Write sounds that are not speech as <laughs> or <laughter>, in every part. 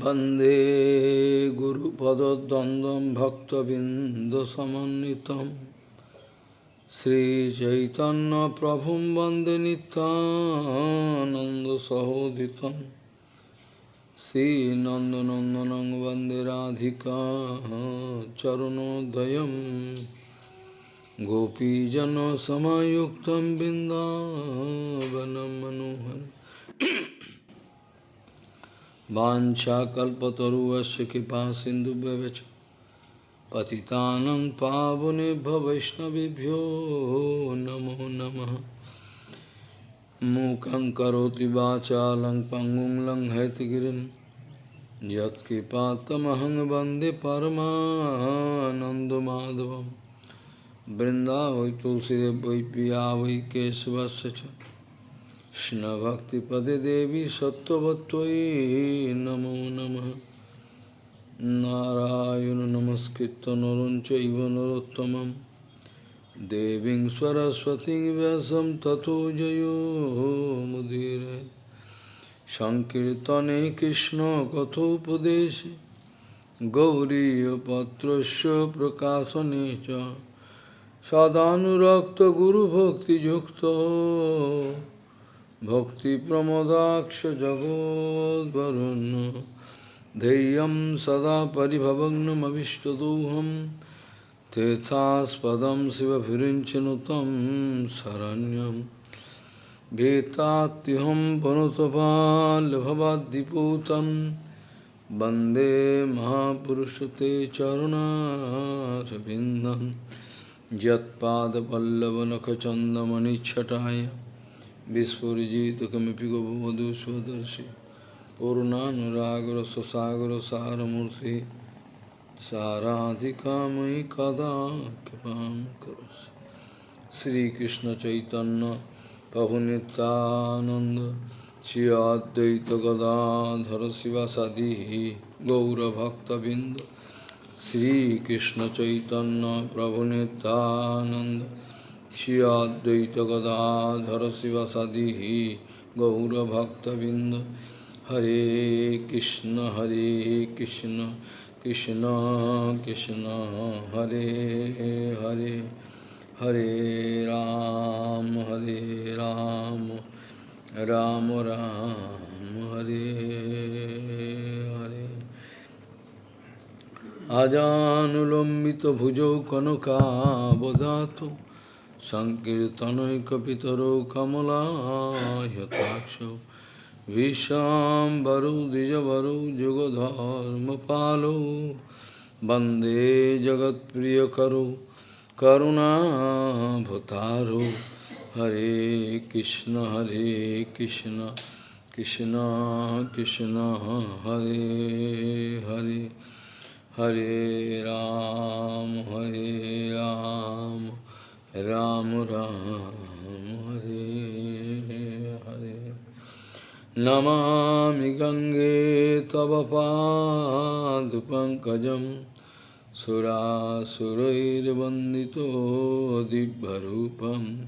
वन्दे गुरुपदद्वन्द्वं भक्तबिन्दसमन्वितं श्रीचैतन्यप्रभुं वन्दे नित्यानन्दसहोदितं श्रीनन्दनन्दनं वन्दे राधिका चरणोदयं गोपीजनसमयुक्तं बिन्दावनं मनोहरम् वाञ्छाकल्पतरुवस्य कृपा सिन्धुभ्यवच पतितानं पावनेभ्य वैष्णवेभ्यो नमो नमः मूकं करोति वाचालं पङ्गुं लङ्घयतिगिरिं यत्कृपातमहं वन्दे परमानन्दमाधवं वृन्दावै तुलसीदेव वै पिया वै केशवस्य च कृष्णभक्तिपदे देवी सत्त्ववत्त्वयि नमो नमः नारायण नमस्कृत्य नरं चैव नरोत्तमं देवीं सरस्वतीं व्यासं ततो जयो मुदीरे सङ्कीर्तने कृष्णकथोपदेशे गौरीयपत्रस्य प्रकाशने च सदानुरक्तगुरुभक्तियुक्तो भक्तिप्रमोदाक्ष जगोद्वरुन् धैर्यं सदा परिभवग्नमभिष्टदोहं। तीर्थास्पदं शिवभिरिञ्चनुतं शरण्यं। भीतात्युहं पुनुतपाल्भवाद्दिपूतं वंदे महापुरुषते चरुणारविन्दं। यत्पादपल्लवनखचन्दमनिच्छटाय विस्फुजित कमिपि गोपवधु स्वदर्शि पूर्णानुरागर स्वसागर सारमूर्ति साराधिकामयि कदा कृपा करो श्रीकृष्ण चैतन्य प्रभु नित्यानंद श्री अद्वैत गदाधर शिवासादि गौरभक्तबिंद श्रीकृष्ण चैतन्य प्रभु Nityanand Shri Advaita Gadadhara Sivasadi Gaura Bhakta Binda Hare Krishna Hare Krishna Krishna Krishna Hare Hare Hare Ram Hare Ram Ram Ram Hare Hare সংকীর্তনৈকিতরৌ কমলাহতাক্ষ বিশ্বাম্বরৌ দ্বিজবরৌ যুগধর্মপালৌ বন্দে জগৎপ্রিয়করো করুণাভতারো হরে কৃষ্ণ হরে কৃষ্ণ কৃষ্ণ কৃষ্ণ, হরে হরে হরে রাম হরে Ram. Ram Ram Hare Hare Namami Gange Tava Padu Pankajam Sura Surair Vandito Dibbarupam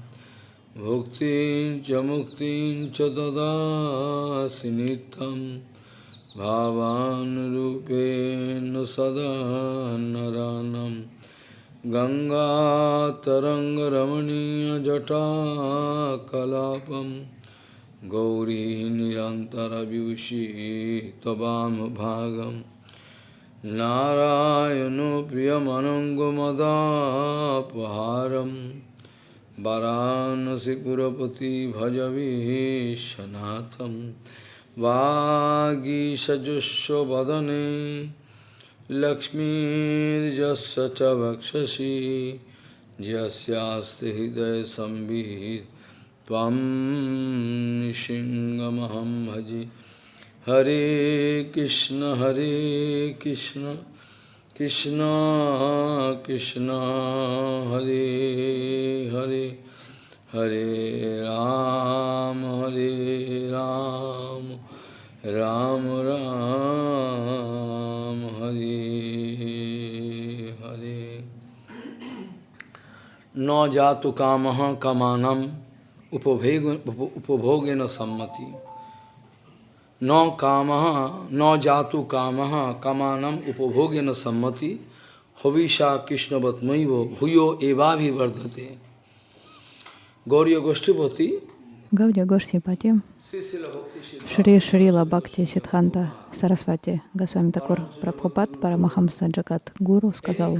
Bhuktin Chamuktin Chadada Sinitam Bhavan Rupen Sada Naranam गङ्गातरङ्गरमणीयजटाकलापं गौरी निरन्तरविभूषी त्ववामभागं नारायणो प्रियमनङ्गमदापहारं वरानसिपुरपति भजवीशनाथं वागीषजुष्वदने लक्ष्मीर्जस्य च वक्षसि यस्यास्ति सिंहमहं भजे। हरे कृष्ण हरे कृष्ण कृष्ण कृष्ण, हरे हरे हरे राम हरे राम राम राम। हरे हरे। न जातु काम कामानम, उपभोग उपभोगेन सम्मति। न काम, न जातु काम कमानम उपभोगेन सम्मति। हविषा कृष्णवत्मैव भूयो एवाभिवर्धते। गौरी गोष्ठीपति Bhakti Siddhanta Шри Шрила Бхакти Сидханта Сарасвати, Госвами Такур Прабхупад, Парамахамса Джакат Гуру сказал,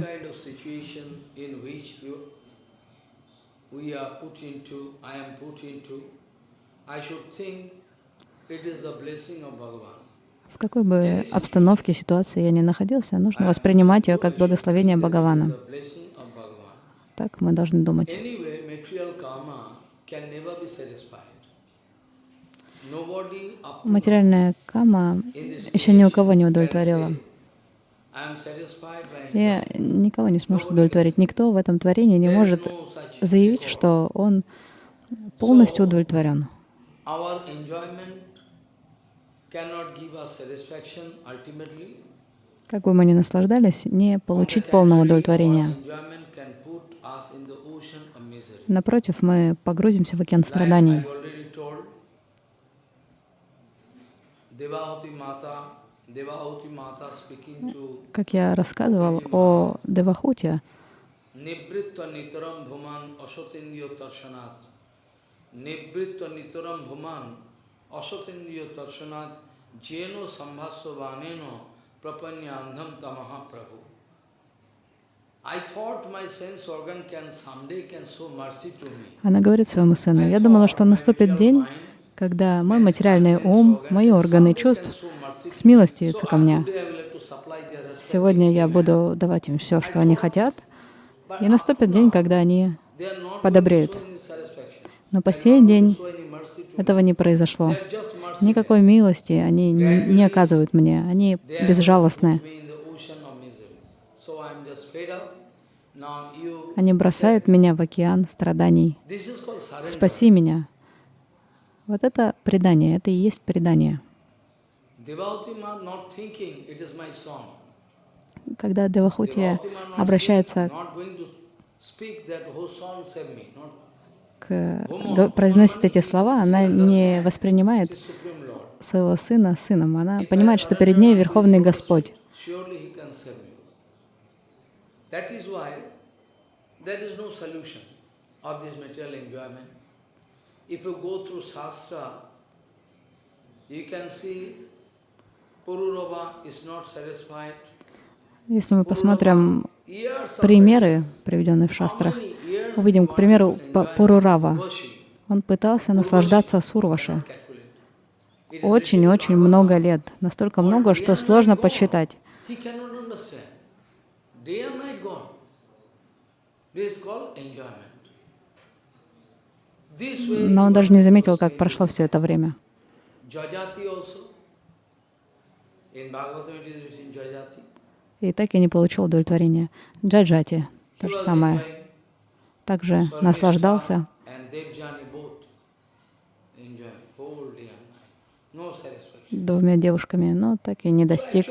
в какой бы обстановке, ситуации я ни находился, нужно воспринимать ее как благословение Бхагавана. Так мы должны думать. Материальная кама еще ни у кого не удовлетворила. И никого не сможет удовлетворить. Никто в этом творении не может заявить, что он полностью удовлетворен. Как бы мы ни наслаждались, не получить полного удовлетворения. Our enjoyment can put us in the ocean of misery. Напротив, мы погрузимся в океан страданий. I already told, Devahuti Mata, Devahuti Mata speaking to Как я рассказывал о Девахуте, Nivritta Nitaram она говорит своему сыну, «Я думала, что наступит день, когда мой материальный ум, мои органы чувств смилостивятся ко мне. Сегодня я буду давать им все, что они хотят, и наступит день, когда они подобреют. Но по сей день этого не произошло. Никакой милости они не оказывают мне. Они безжалостны. Они бросают меня в океан страданий. Спаси меня. Вот это предание, это и есть предание. Когда Девахути обращается к, произносит эти слова, она не воспринимает своего сына сыном. Она понимает, что перед ней Верховный Господь. There is no solution of this material enjoyment. If you go through Shastra, you can see Pururava is not satisfied. Если мы посмотрим примеры, приведенные в шастрах, увидим, к примеру, Пурурава. Он пытался наслаждаться Сурваши очень-очень много лет. Настолько много, что сложно подсчитать. He cannot understand. Day and night gone. This is called enjoyment. This way, Но он даже не заметил, как прошло все это время. И так я не получил удовлетворения. Джаджати, то же самое. Также наслаждался. Двумя девушками, но так и не достиг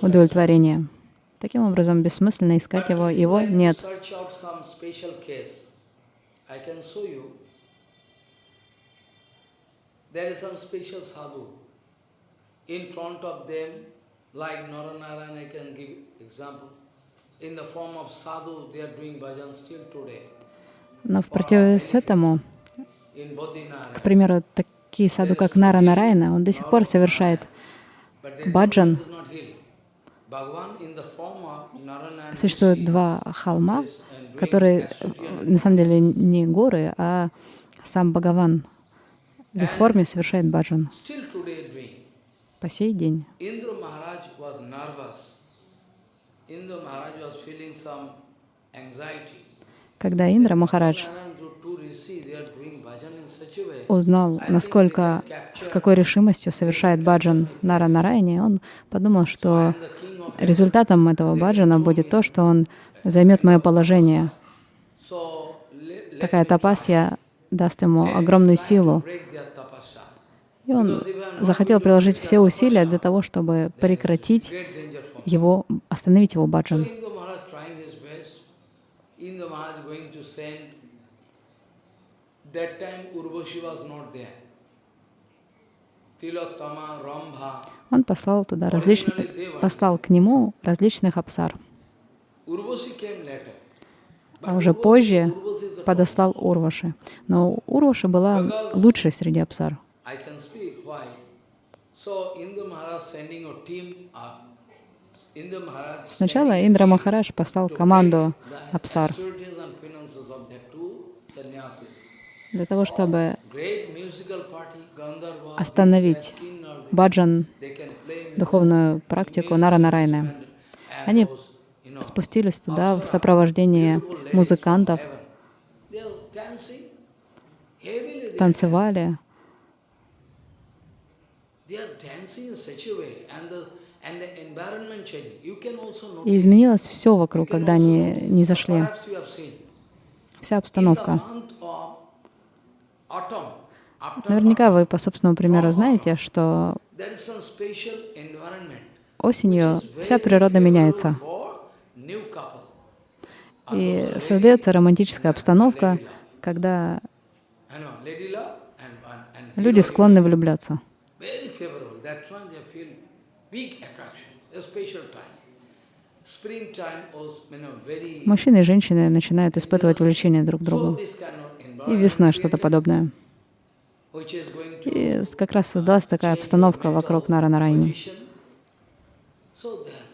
удовлетворения. Таким образом, бессмысленно искать его, его нет. Search out some special case. I can show you. There is some special sadhu. In front of them, like Naranarayan, I can give example. In the form of sadhu, they are doing bhajan still today. Но в противовес этому, к примеру, такие саду, как Нара Нарайна, он до сих пор совершает баджан. Существует два холма, которые э, на самом деле не горы, а сам Бхагаван в их форме совершает баджан. по сей день. Когда Индра Махарадж узнал, насколько, с какой решимостью совершает баджан Нара Нарайни, он подумал, что результатом этого баджана будет то, что он займет мое положение. Такая тапасья даст ему огромную силу. И он захотел приложить все усилия для того, чтобы прекратить его, остановить его баджан. That time Urvashi was not there. Он послал туда различных, послал к нему различных later. А уже позже подослал Урваши. Но Урваши была лучшей среди Maharaj Сначала Индра Махарадж послал команду апсар для того, чтобы остановить баджан, духовную практику Нара-Нарайны. Они спустились туда в сопровождении музыкантов, танцевали. И изменилось все вокруг, когда они не зашли. Вся обстановка. month of autumn, after Наверняка вы по собственному примеру знаете, что осенью вся природа меняется. И создается романтическая обстановка, когда люди склонны влюбляться. Мужчины и женщины начинают испытывать влечение друг к другу. И весной что-то подобное. И как раз создалась такая обстановка вокруг Нара Нарайни. position. So they are,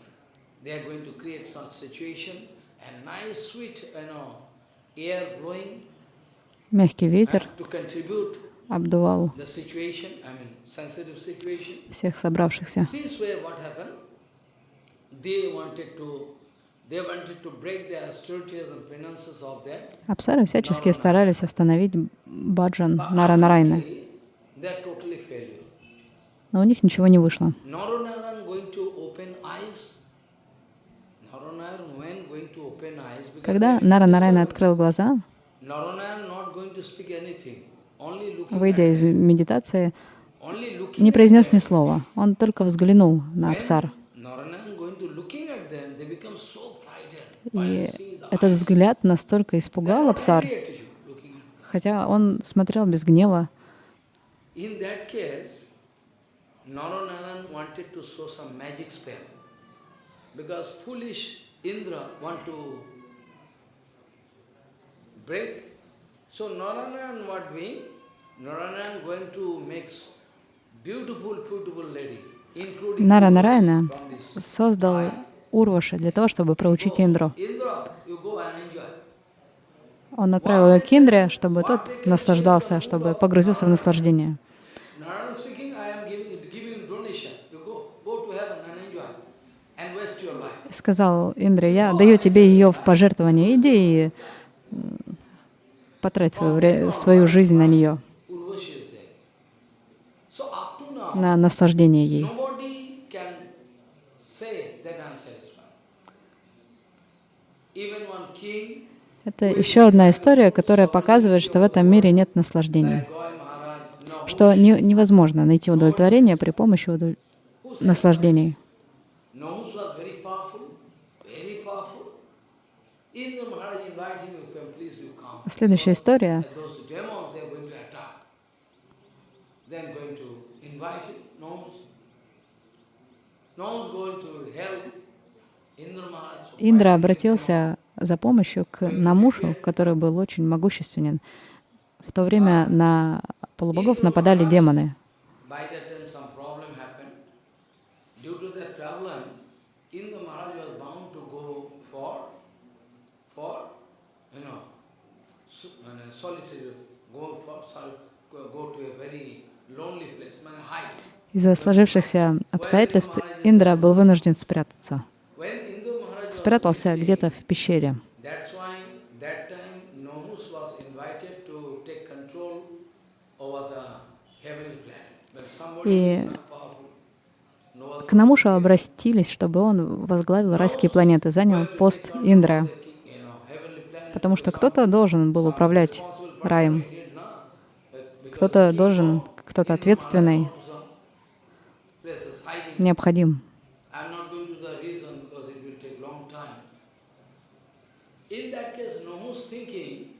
they are going to create such situation and nice sweet, you know, air blowing Мягкий ветер обдувал всех собравшихся. Апсары всячески старались остановить баджан Нара Нарайны, Ultimately, they are totally failure. но у них ничего не вышло. Когда they- Нара Нарайна открыл глаза, выйдя из медитации, не произнес ни слова. Он только взглянул на Апсар. Naranaran going to looking at them, they become so frightened. While И этот взгляд настолько испугал Апсар, хотя он смотрел без гнева. So what going to make beautiful, beautiful lady, Нара Нарайна создал Урваши для того, чтобы проучить Индру. Он отправил ее к Индре, чтобы тот наслаждался, чтобы погрузился в наслаждение. Сказал Индре, я даю тебе ее в пожертвование, иди и потрать свою, свою жизнь на нее, на наслаждение ей. nobody can say that I am satisfied. Even one king, Это еще одна история, которая показывает, что в этом мире нет наслаждения, что не- невозможно найти удовлетворение при помощи удов- наслаждений. Следующая история. Индра обратился за помощью к Намушу, который был очень могущественен. В то время на полубогов нападали демоны. Из-за сложившихся обстоятельств Индра был вынужден спрятаться. When Indra Maharaj was Спрятался где-то в пещере. И К Намушу обратились, чтобы он возглавил райские планеты, занял пост planet. потому что кто-то должен был управлять раем, кто-то должен, кто-то ответственный, необходим. I'm not going to the reason because it will take long time. In that case, Nomus thinking,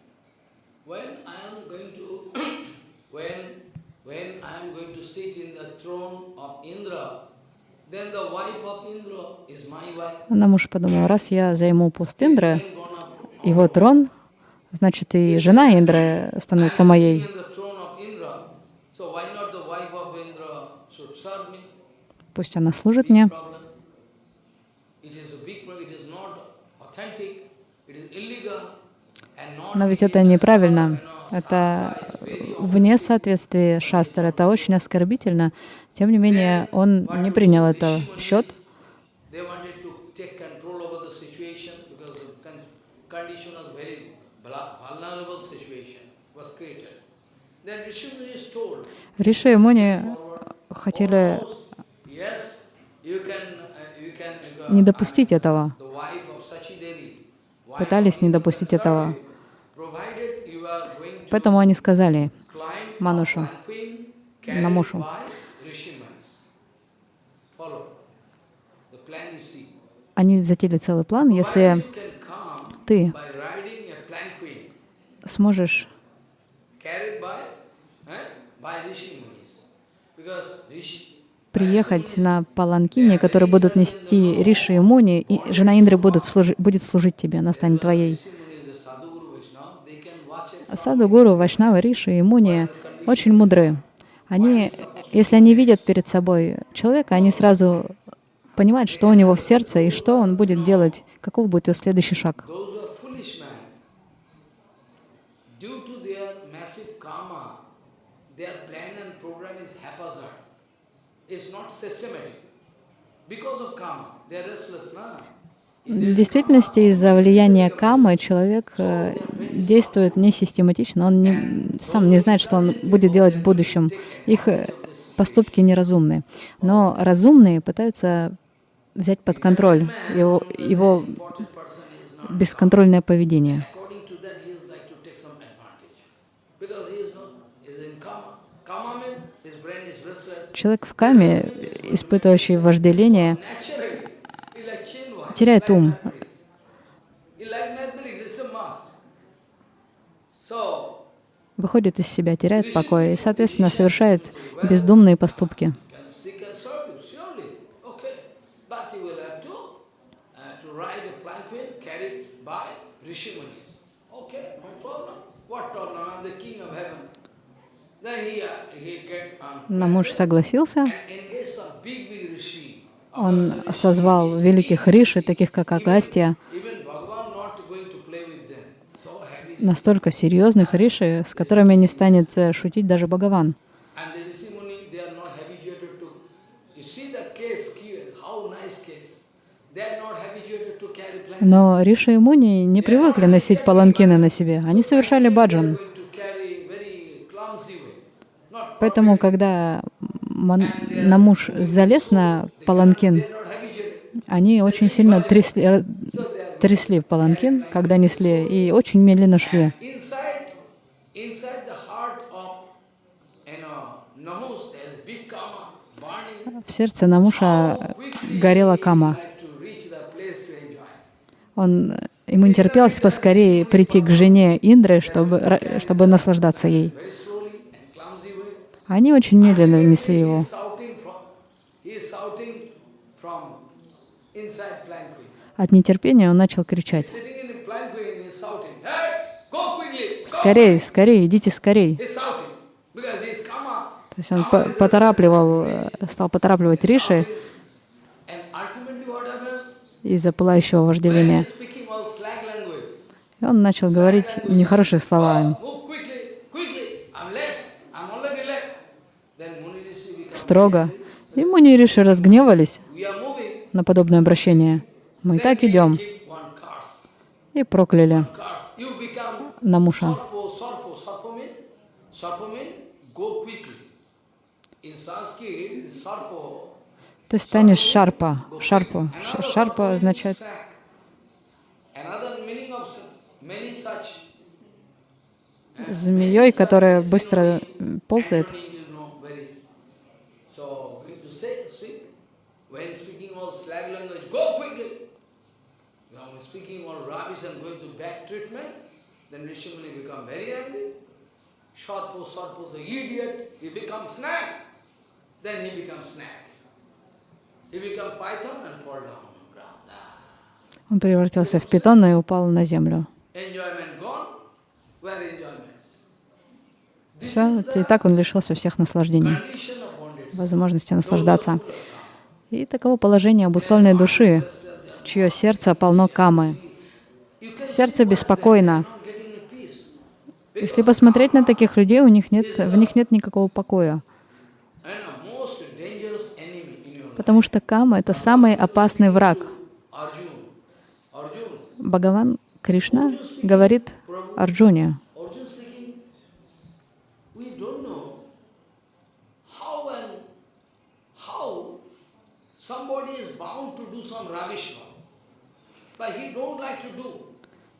when I am going to, when when I am going to sit in the throne of Indra, then the wife of Indra is my wife. Намуш подумал, раз я займу пост Индры, его трон, значит и жена Индры становится моей. sitting in the throne of Indra, so why not the wife of Indra should serve me? Пусть она служит мне. Problem. It is a big problem. It is not authentic. It is illegal. And not Но ведь это неправильно. Это вне соответствия шастр. Это очень оскорбительно. Тем не менее, он не принял это в счет. Риши Муни хотели uh, uh, не допустить этого, пытались не допустить этого. you, provided you are going to Поэтому они сказали Манушу, Намушу. Они затеяли целый план. Если ты сможешь приехать на паланкине, которые будут нести Риши и Муни, и жена Индры будут служи- будет служить тебе, она станет твоей. Rishi Muni is a sadhguru Vaishnava, they can watch it. А Саду Гуру, Вайшнава, Риши и Муни очень мудры. Они, если они видят перед собой человека, они сразу понимают, что у него в сердце и что он будет делать, каков будет его следующий шаг. В действительности, из-за влияния камы человек э, действует несистематично, он не, сам не знает, что он будет делать в будущем. Их э, поступки неразумны. Но разумные пытаются взять под контроль его, его бесконтрольное поведение. Человек в каме, испытывающий вожделение, must. So, выходит из себя, теряет покой и, соответственно, совершает бездумные поступки. uh, uh, Но муж согласился, and engage some big, big rishi. Он созвал великих риши, таких как heavy. настолько серьезных риши, с которыми не станет э, шутить даже Бхагаван. Но Риши и Муни не привыкли носить паланкины на себе. Они совершали баджан. Поэтому, когда Ман- Намуш залез на паланкин, они очень сильно трясли, трясли паланкин, когда несли, и очень медленно шли. В сердце Намуша горела кама. Он, ему не терпелось поскорее прийти к жене Индры, чтобы, чтобы наслаждаться ей. Very slowly and clumsy way. Они очень медленно несли He его. От нетерпения он начал кричать. «Скорей, скорей, идите скорей!» То есть он по- поторапливал, э, стал поторапливать Риши из-за пылающего вожделения. И он начал говорить нехорошие слова. move Строго. И Муни и Риши разгневались на подобное обращение. Мы и так идем. И прокляли Намуша. Ты станешь шарпа. Шарпа. Шарпа означает eh, змеей, которая быстро ползает. Antony, you know, very. So, going to say, speak. When speaking all slag language, go quickly. When speaking all rubbish and going to bad treatment, then Rishi Muni become very angry. short pose, short pose, idiot, he become snake. Then he becomes snake. He become python and fall down. Ah. Он превратился в питона и упал на землю. Все, is и так он лишился всех наслаждений, возможности наслаждаться. И таково положение обусловленной души, чье сердце полно камы. Сердце беспокойно. not getting the peace. Если посмотреть на таких людей, у них нет, в них нет никакого покоя. Потому что кама — это самый опасный враг. Бхагаван Кришна говорит Арджуне,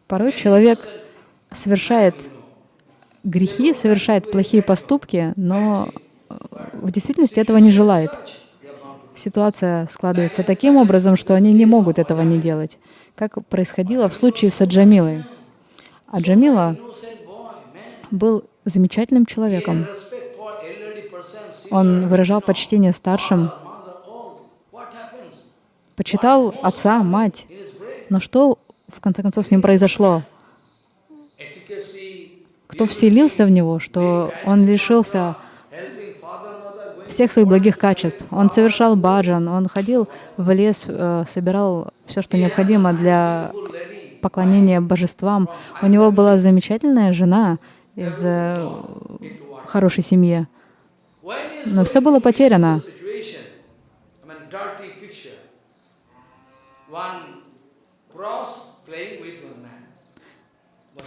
порой человек совершает грехи, совершает плохие поступки, но э, в действительности этого не желает. Ситуация складывается таким образом, что они не могут этого не делать, как происходило в случае с Аджамилой. Аджамила был замечательным человеком. Он выражал почтение старшим, почитал отца, мать. Но что в конце концов с ним произошло? Кто вселился в него, что он лишился всех своих благих качеств. Он совершал баджан, он ходил в лес, э, собирал все, что необходимо для поклонения божествам. У него была замечательная жена из э, хорошей семьи. Но все было потеряно. One cross playing with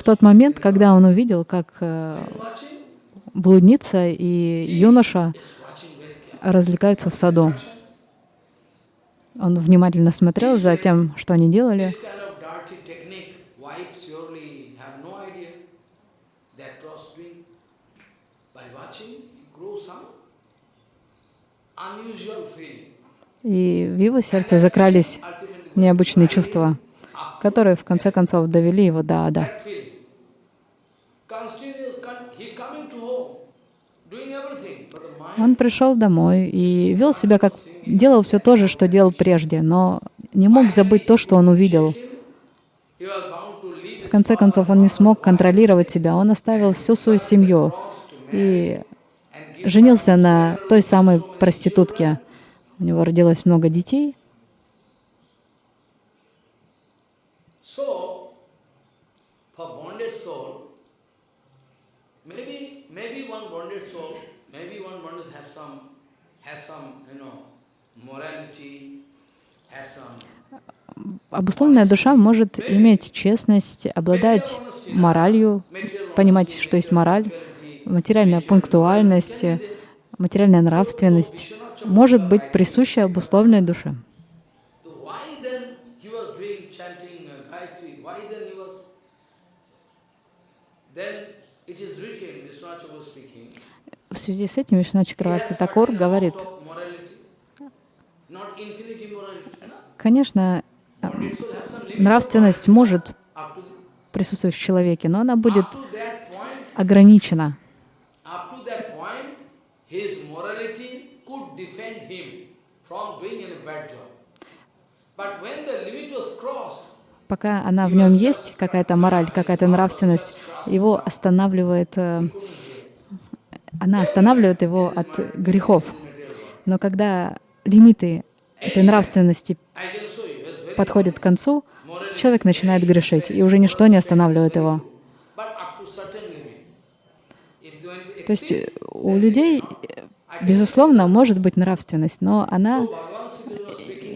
тот момент, когда он увидел, как э, блудница и юноша развлекаются в саду, он внимательно смотрел за тем, что они делали. И в его сердце закрались необычные чувства, которые в конце концов довели его до ада. Он пришел домой и вел себя как делал все то же, что делал прежде, но не мог забыть то, что он увидел. В конце концов, он не смог контролировать себя, он оставил всю свою семью и женился на той самой проститутке. У него родилось много детей, So, for bonded soul, maybe maybe one bonded soul, maybe one bonded have some has some you know morality, has some обусловленная душа может иметь честность, обладать моралью, понимать, что есть мораль, материальная пунктуальность, материальная нравственность. Может быть присуща обусловленной душе. So why then he was doing chanting uh, Gayatri? Why then he was? Then it is written, Vishwanath Chakravarti speaking. В связи с этим Вишна Чакраварти Такур говорит, конечно, нравственность может присутствовать в человеке, но она будет ограничена. Пока она в нем есть, какая-то мораль, какая-то нравственность, его останавливает, э, она останавливает его от грехов. Но когда лимиты этой нравственности подходят к концу, человек начинает грешить, и уже ничто не останавливает его. То есть у людей, безусловно, может быть нравственность, но она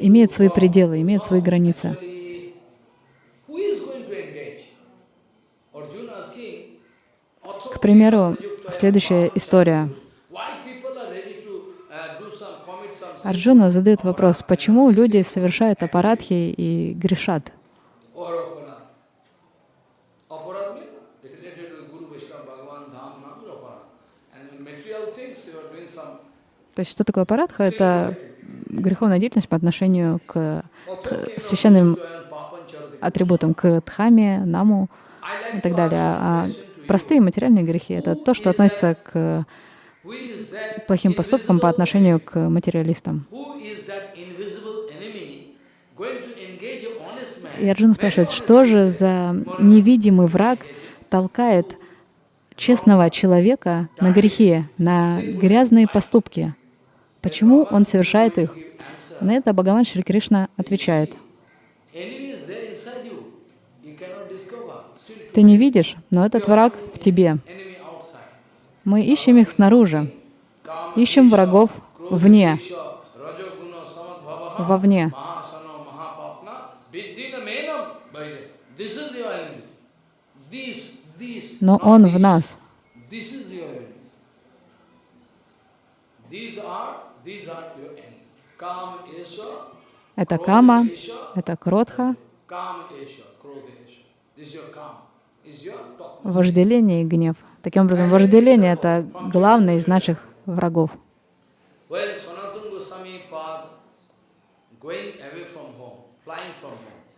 имеет свои пределы, имеет свои границы. К примеру, следующая история. uh, Арджуна задает вопрос, почему люди совершают аппаратхи и грешат? То есть что такое аппаратха? Это греховная деятельность по отношению к священным атрибутам, к дхаме, наму и так далее. А простые материальные грехи — это то, что относится к плохим поступкам по отношению к материалистам. И Арджуна спрашивает, что же за невидимый враг толкает честного человека на грехи, на грязные поступки? Почему он совершает их? На это Бхагаван Шри Кришна отвечает. Enemy is there inside you. You cannot discover. Still Ты не видишь, но этот враг в тебе. Мы ищем их снаружи, ищем врагов вне, вовне. Но он в нас. Это кама, это кротха, Kam Esha, Krodha Esha. This is your Kam. Is your top. Вожделение и гнев. Таким образом, вожделение — это главный из наших врагов.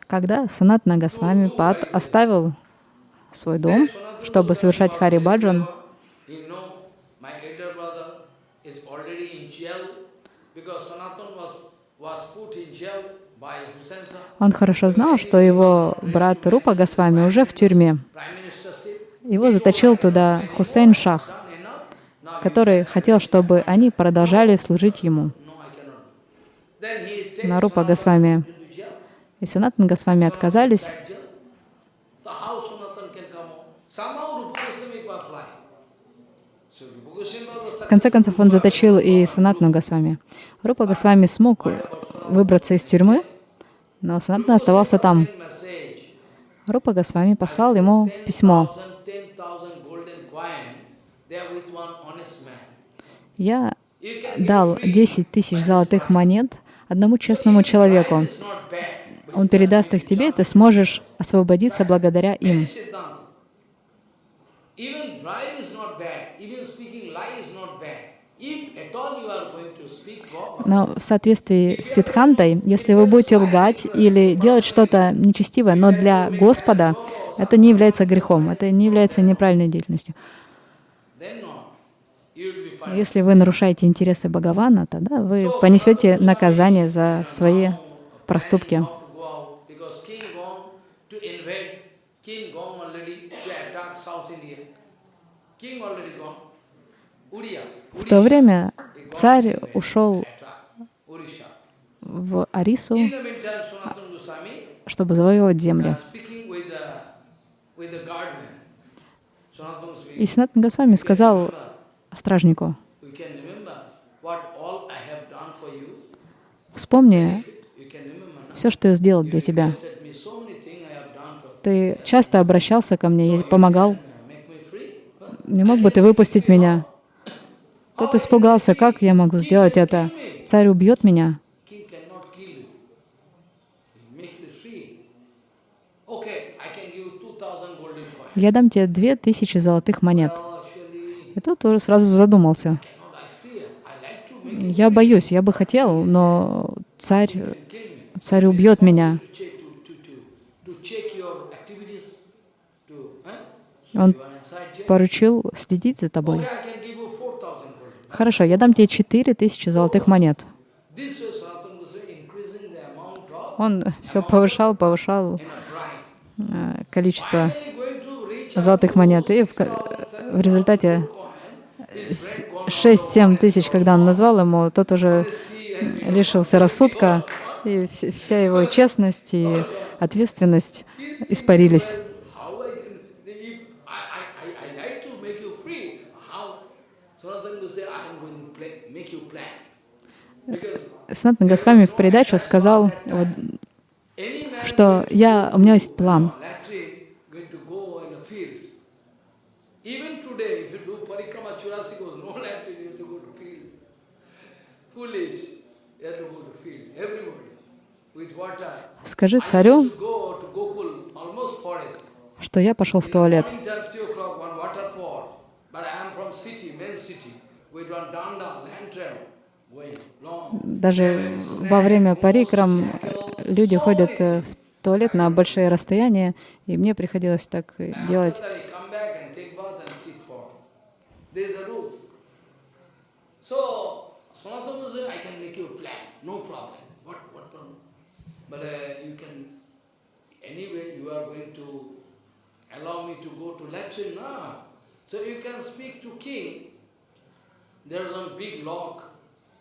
Когда Санат Нагасвами Пад оставил свой дом, чтобы совершать Хари Баджан, You know, my elder brother is already in jail because Sanatan was, was put in jail by Hussain Shah, он хорошо знал, что его брат Рупа Госвами уже в тюрьме. Его заточил туда Хусейн Шах, который хотел, чтобы они продолжали служить ему. no, I cannot. Then he takes На Рупа Sanatan Госвами и Санатан Госвами отказались. В конце концов, он заточил и Санатну Госвами. Рупа Госвами смог выбраться из тюрьмы, но Санатна оставался там. Рупа Госвами послал ему письмо. 10,000 golden coin, they are with one honest man. Я дал 10 тысяч золотых монет одному честному человеку. Он передаст их тебе, и ты сможешь освободиться благодаря им. Even bribe is not bad. Even speaking lie is not bad. If at all you are going to speak God, Но в соответствии с Сидхантой, если вы будете лгать или делать что-то нечестивое, но для Господа, это не является грехом, это не является неправильной деятельностью. Если вы нарушаете интересы Бхагавана, тогда вы понесете наказание за свои проступки. В то время царь ушел. В Арису, чтобы завоевывать uh, земли. И Санатан Госвами сказал стражнику, вспомни все, что я сделал для тебя. Ты часто обращался ко мне, я помогал. Huh? Не мог бы ты выпустить меня? Тот испугался, как я могу сделать это? Царь убьет меня. King cannot kill you. He Make you free. Okay, I can give you 2000 golden coins. Я дам тебе две тысячи золотых монет. Тот тоже сразу задумался. Я боюсь, я бы хотел, но царь, царь убьет меня. Он поручил следить за тобой. 4000 Хорошо, я дам тебе четыре тысячи золотых монет. Он все повышал, повышал э, количество Finally going to reach золотых монет. И в, в результате 6-7 тысяч, когда он назвал ему, тот уже лишился рассудка, и вс- вся его честность и ответственность испарились. Санатан Госвами в придачу сказал, вот, что я, у меня есть план. latrine going to go in a field. Even today, if you do parikrama churasikos, no latrine, you have to go to field. Foolish, you have to go to field. Everybody, with water. Скажи I царю, used to go to Gokul, almost forest. что я пошел в туалет. Morning time, 3 o'clock, one water pour. But I am from city, main city, with one danda, lantern, going long. Даже во время парикрам люди ходят э, в туалет на большие расстояния, и мне приходилось так э, делать. After I come back and take There is a rules. So, Sanatana says, I can make you a plan, no problem. What, what problem? But uh, you can, anyway, you are going to allow me to go to latrine, no? So you can speak to king. There was a big lock,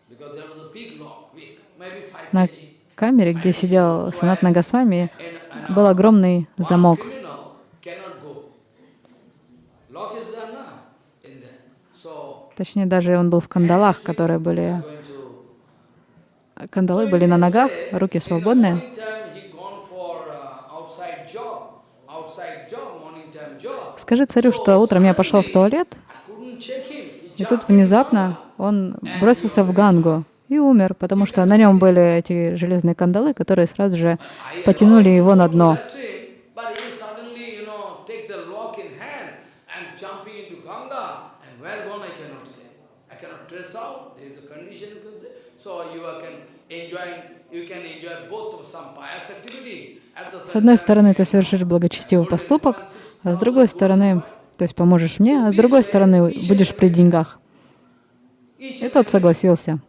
because there was a big lock, big, maybe five На камере, где сидел Санат Нагасвами, был огромный замок. Точнее, даже он был в кандалах, которые были... Кандалы были на ногах, руки свободные. Скажи царю, что утром я пошел в туалет, и тут внезапно он бросился в Гангу и умер, потому что на нем были эти железные кандалы, которые сразу же потянули его на дно. So you can enjoy, you can some pious activity. С одной стороны, ты совершишь благочестивый поступок, а с другой стороны, то есть поможешь мне, а с другой стороны, будешь при деньгах. И тот согласился.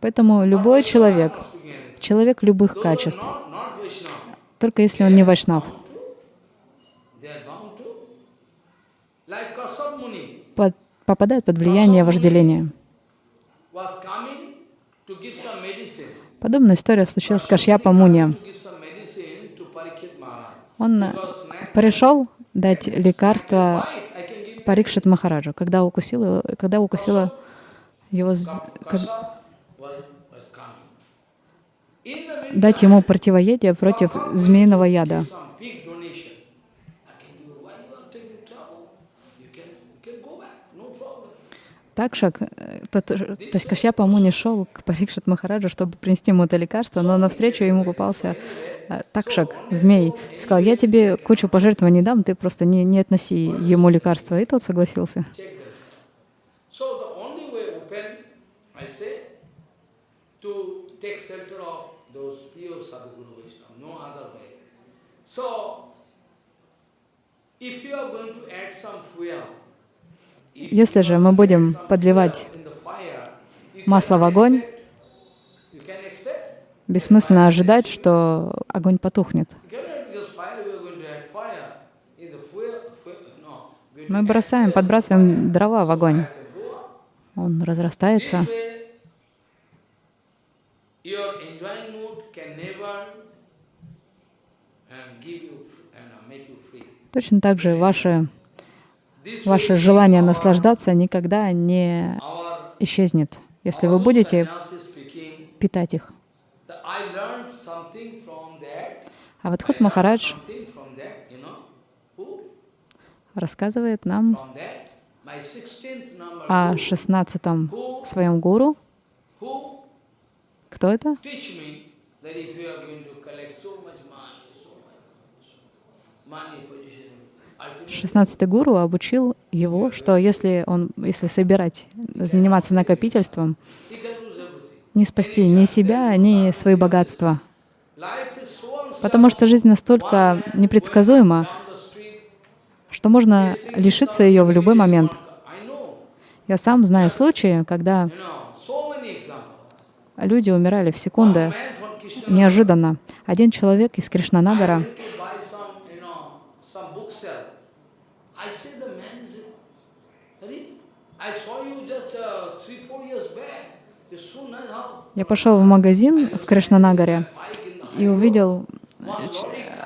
Поэтому любой человек, человек любых качеств, только если он не вайшнав, под- попадает под влияние вожделения. Подобная история случилась с Кашьяпа Муни. Он пришел дать лекарство Парикшит Махараджу, когда укусила, его- когда укусила его, как- дать ему противоядие против змеиного яда. give some big donation. I can give you, why you are taking trouble? You can, you can go back, no problem. Такшак, э, тот, то есть Кашьяпа Муни шел к Парикшит Махараджу, чтобы принести ему это лекарство, но навстречу ему попался э, Такшак, змей. Сказал, я тебе кучу пожертвований дам, ты просто не, не относи ему лекарство. И тот согласился. If you are going to add some fuel, Если же мы будем подливать масло в огонь, бессмысленно ожидать, что огонь потухнет. Мы бросаем, подбрасываем дрова в огонь. Он разрастается. Um, uh. Точно так же ваше, ваше желание наслаждаться никогда не исчезнет, если вы будете питать их. А вот learned Махарадж рассказывает нам From that, my 16th number о шестнадцатом своем гуру. Кто это? money, so much, so much money, position, ultimately Шестнадцатый гуру обучил его, что если он, если собирать, заниматься накопительством, не спасти ни себя, ни свои богатства. Потому что жизнь настолько непредсказуема, что можно лишиться ее в любой момент. Я сам знаю случаи, когда люди умирали в секунды неожиданно. Один человек из Кришнанагара went to buy some, you know, some bookshelf. I said the man is, Hare, I saw you just uh, three, four years back. You're so nice. How? Я пошел в магазин в Кришнанагаре и увидел э,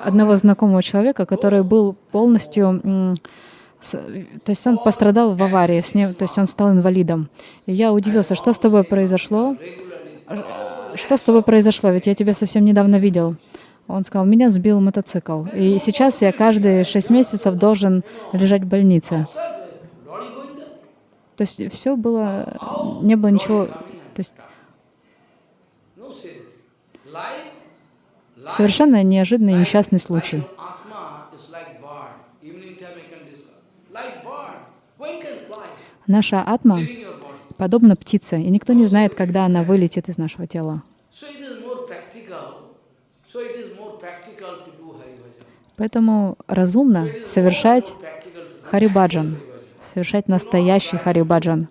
одного знакомого человека, который был полностью... то есть он пострадал в аварии, с ним, то есть он стал инвалидом. И я удивился, что с тобой произошло? Что с тобой произошло? Ведь я тебя совсем недавно видел. Он сказал, меня сбил мотоцикл. И сейчас я каждые шесть месяцев должен лежать в больнице. Sir, lorry going there? То есть все было, не было ничего, то есть совершенно неожиданный и несчастный случай. Naша атма подобна птице, и никто не знает, когда она вылетит из нашего тела. Поэтому разумно совершать харибаджан, совершать настоящий харибаджан.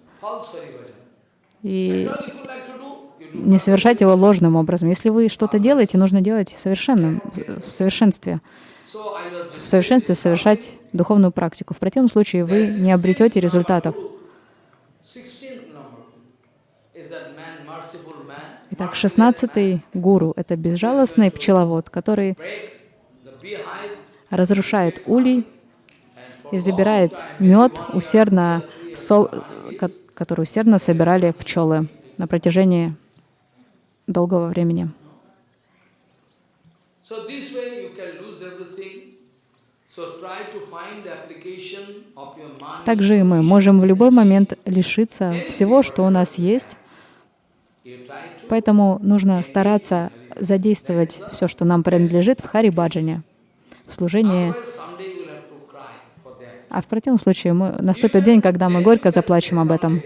И не совершать его ложным образом. Если вы что-то делаете, нужно делать совершенным, в совершенстве. В совершенстве совершать духовную практику. В противном случае вы не обретете результатов. 16th number is that man, merciful man, Итак, шестнадцатый гуру — это безжалостный пчеловод, который разрушает улей и забирает мед, усердно, со- ко- который усердно собирали пчелы на протяжении долгого времени. Также и мы можем в любой момент лишиться всего, что у нас есть, поэтому нужно стараться задействовать все, что нам принадлежит в Харибаджане, в служении. А в противном случае мы, наступит день, когда мы горько заплачем об этом.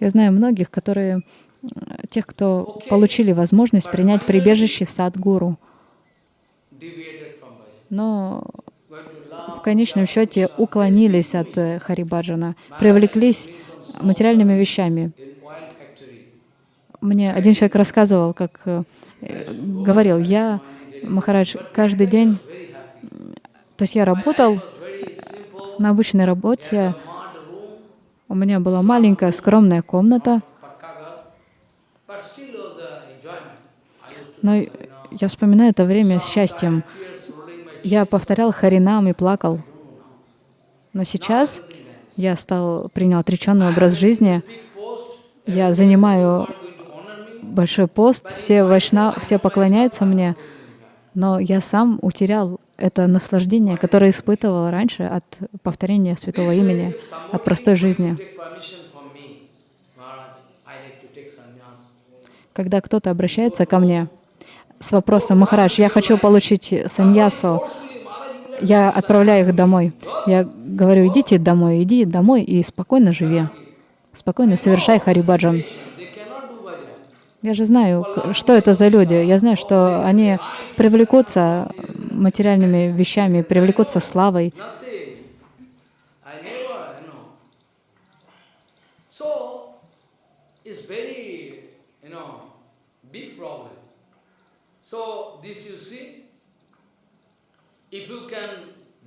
Я знаю многих, которые, э, тех, кто получили возможность принять прибежище Садгуру, но в конечном счете уклонились от Харибаджана, привлеклись материальными вещами. Мне один человек рассказывал, как э, говорил, я, Махарадж, каждый день, то есть я работал на обычной работе, у меня была маленькая скромная комната, но я вспоминаю это время с счастьем. Я повторял Харинам и плакал. Но сейчас я стал, принял отреченный образ жизни. Я занимаю going to honor me. Большой пост, все вайшна, все поклоняются мне. Но я сам утерял это наслаждение, которое испытывал раньше от повторения святого имени, от простой жизни. Когда кто-то обращается ко мне с вопросом, Махарадж, я хочу получить саньясу, я отправляю их домой. Я говорю, идите домой, иди домой и спокойно живи. Спокойно совершай харибаджан. They cannot do bhajan. Я же знаю, что это за люди. Я знаю, что они привлекутся материальными вещами, привлекутся славой.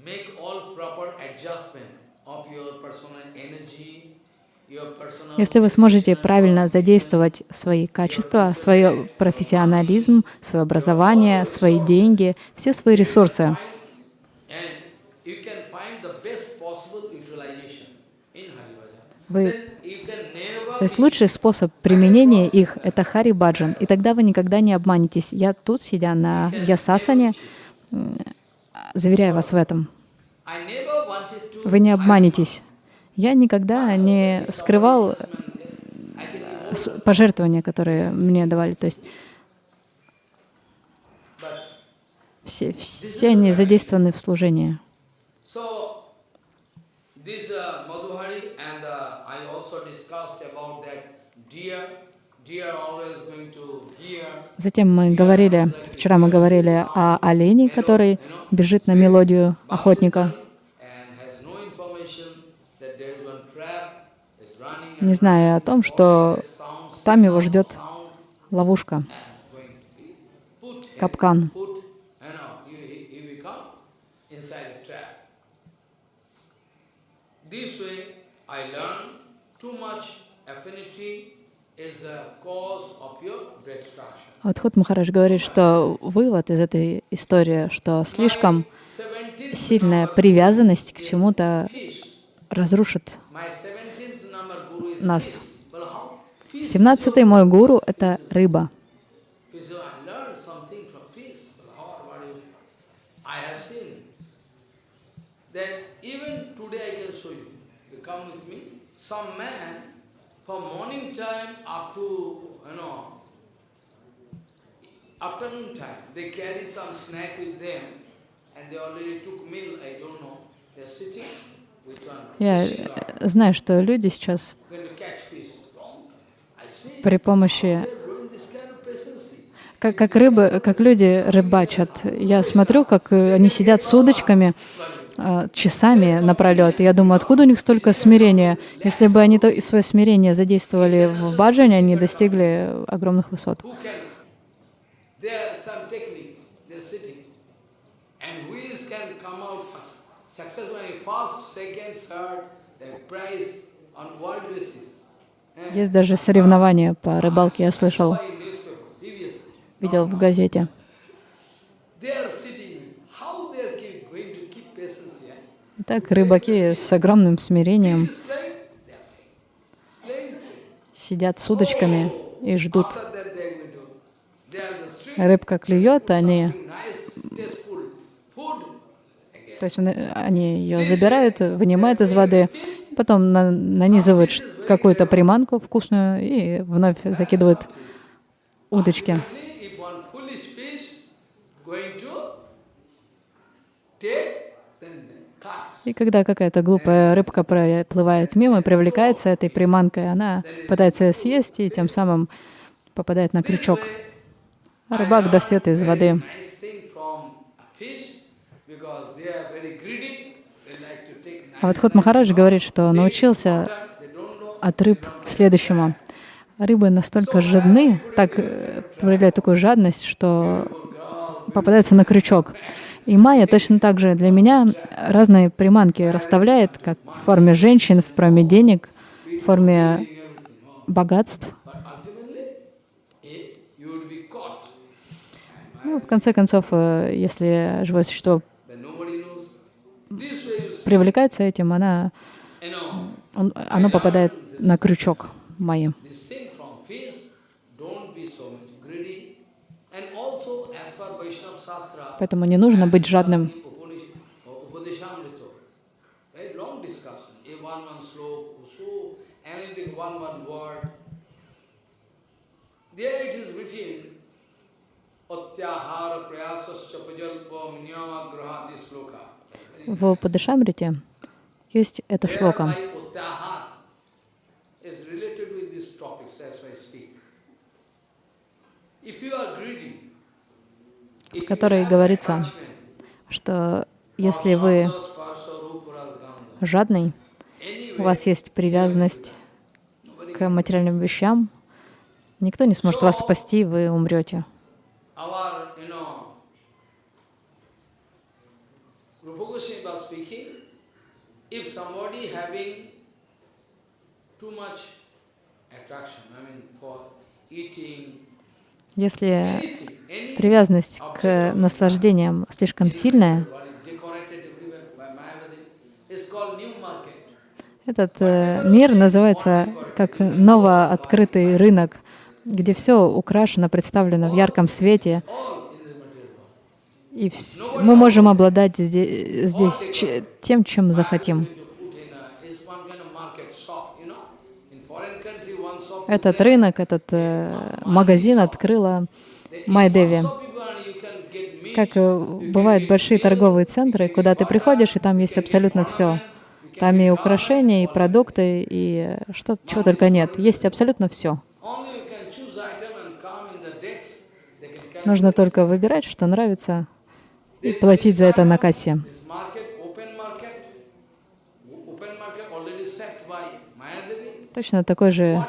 Make all proper adjustment of your personal energy, Если вы сможете правильно задействовать свои качества, свой профессионализм, свое образование, свои деньги, все свои ресурсы, вы То есть лучший способ применения их — это хари баджан, и тогда вы никогда не обманетесь. Я тут, сидя на ясасане, заверяю вас в этом. Вы не обманетесь. Я никогда не скрывал с- пожертвования, которые мне давали. То есть все, все они задействованы в служении. uh, uh, Затем мы говорили, вчера мы говорили о олене, который бежит на мелодию охотника. and has no information that there is one trap is running не зная о том, что там его ждет ловушка, капкан. This way I learned too much affinity is a cause of your destruction. Адхут Махарадж говорит, что вывод из этой истории, что слишком 17th сильная привязанность к чему-то разрушит My 17th number guru is нас. Семнадцатый мой гуру — это рыба. Some man from morning time up to you know afternoon time, they carry some snack with them, and they already took meal. I don't know. They're sitting Я э, знаю, что люди сейчас при помощи как, как рыбы, как люди рыбачат. Я смотрю, как они сидят с удочками э, часами напролет. И я думаю, откуда у них столько смирения? Если бы они то, свое смирение задействовали в баджане, они достигли огромных высот. And which can come out successful in first, Eh? Есть даже соревнования по рыбалке, я слышал, видел в газете. Так рыбаки с огромным смирением сидят с удочками и ждут. Рыбка клюет, они, Something nice, tasteful food. Again. То есть он- они ее забирают, вынимают из воды, потом на- нанизывают какую-то приманку вкусную и вновь закидывают удочки. И когда какая-то глупая рыбка проплывает мимо, привлекается этой приманкой, она пытается ее съесть и тем самым попадает на крючок. Рыбак достает из воды. А вот Хот Махарадж говорит, что научился от рыб следующему. Рыбы настолько жадны, так э, проявляют такую жадность, что попадаются на крючок. И майя точно так же для меня разные приманки расставляет, как в форме женщин, в форме денег, в форме богатств. Ну, в конце концов, э, если живое существо But nobody knows. This way you see. Привлекается этим, она, он- оно попадает на крючок Shastra, Поэтому не нужно быть жадным. There it is written, sloka. В Падышамрите есть эта шлока. You которой говорится, что если вы жадный, у вас есть привязанность к материальным вещам, никто не сможет вас спасти, вы умрете. our, you know, Rupa Goswami was speaking, if somebody having too much attraction, I mean, for eating, Если привязанность к наслаждениям слишком сильная, этот э, мир называется как новооткрытый рынок, где все украшено, представлено в ярком свете, All in the material world. И вс- мы можем обладать зде- здесь ч- тем, чем захотим. Этот рынок, этот э, магазин открыла Майдеви. Как э, бывают большие торговые центры, куда ты приходишь, и там есть абсолютно все. Там и украшения, и продукты, и э, что, чего только нет. Есть абсолютно все. Нужно только выбирать, что нравится, платить за это на кассе. Точно такой же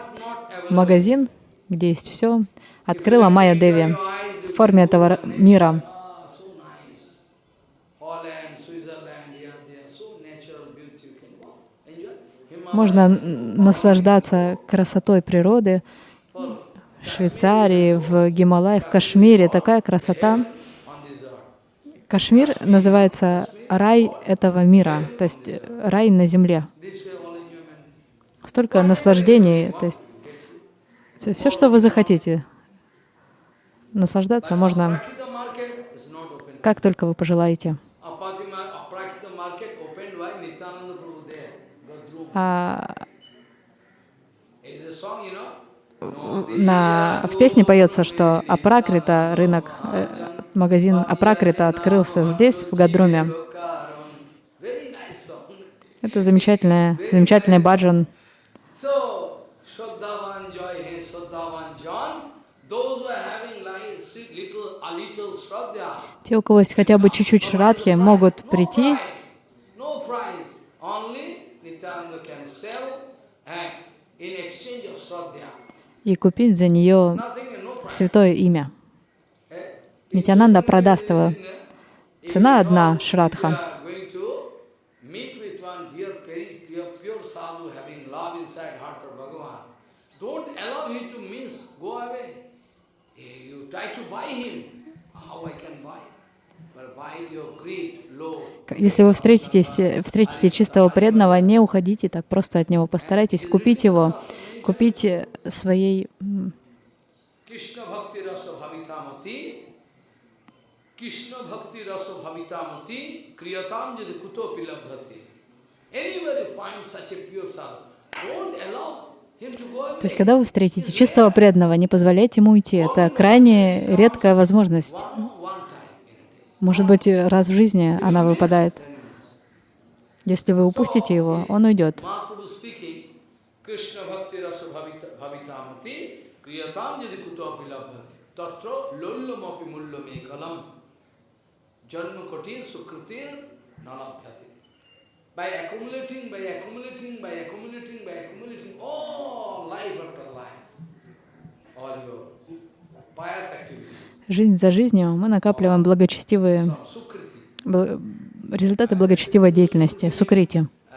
магазин, где есть все, открыла Майя Деви в форме этого мира. Ah, Можно наслаждаться красотой природы в Швейцарии, в Гималае, в Кашмире. Такая красота. Кашмир называется рай этого мира, то есть э, рай на земле. Столько наслаждений, то есть все, что вы захотите. Наслаждаться можно как только вы пожелаете. А на, в песне поется, что Апракрита, рынок, э, магазин Апракрита открылся здесь, в Гадруме. Это замечательная, замечательный баджан. Те, у кого есть хотя бы чуть-чуть шрадхи, могут прийти, и купить за нее святое имя. Eh? Нитянанда продаст его. Цена одна Шрадха. Eh, Если вы встретитесь, э, встретите чистого преданного, не уходите так просто от него. Постарайтесь купить его, купить э, своей м, Krishna Bhakti Rasa Bhavitamati, Krishna Bhakti Rasa Bhavitamati, Kriyatam Jadi Kutopi Labdhati. Anywhere you find such a pure sadhu, don't allow. То есть, когда вы встретите чистого преданного, не позволяйте ему уйти. Это крайне редкая возможность. Может быть, раз в жизни она выпадает. Если вы упустите его, он уйдет. Janma Kotir Sukritir Nalabhyati. By accumulating, by accumulating, by accumulating, by accumulating, all life after life, all your pious activities, Жизнь за жизнью мы накапливаем благочестивые результаты благочестивой деятельности, сукрити, uh,